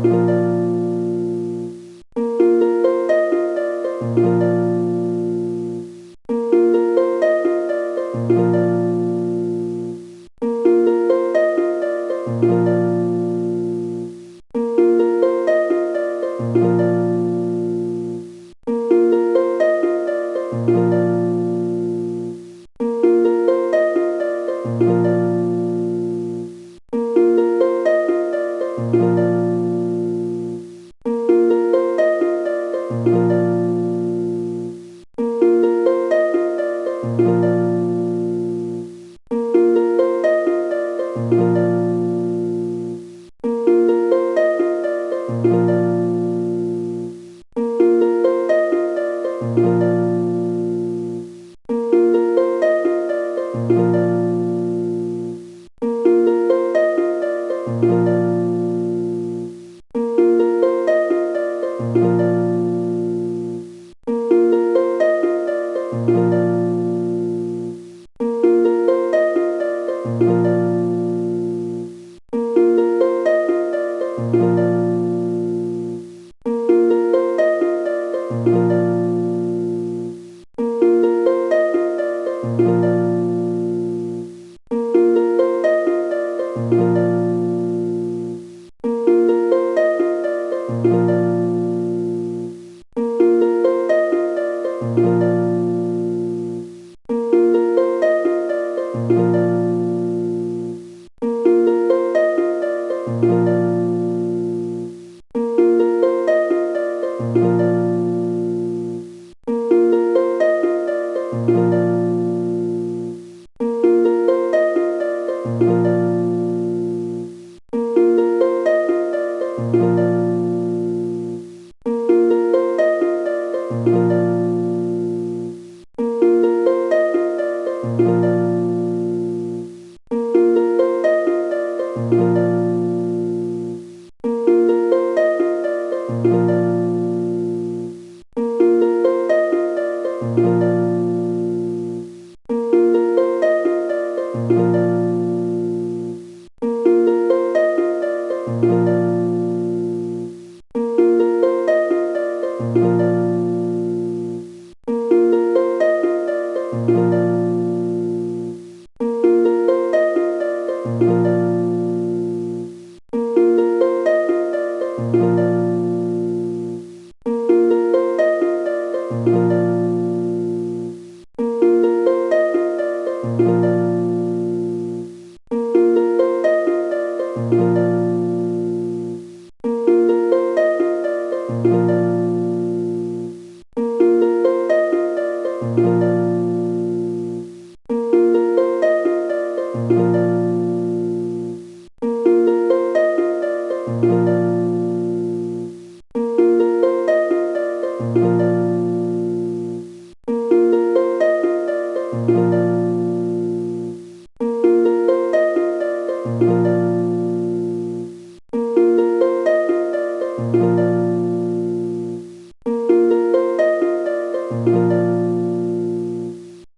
Música Música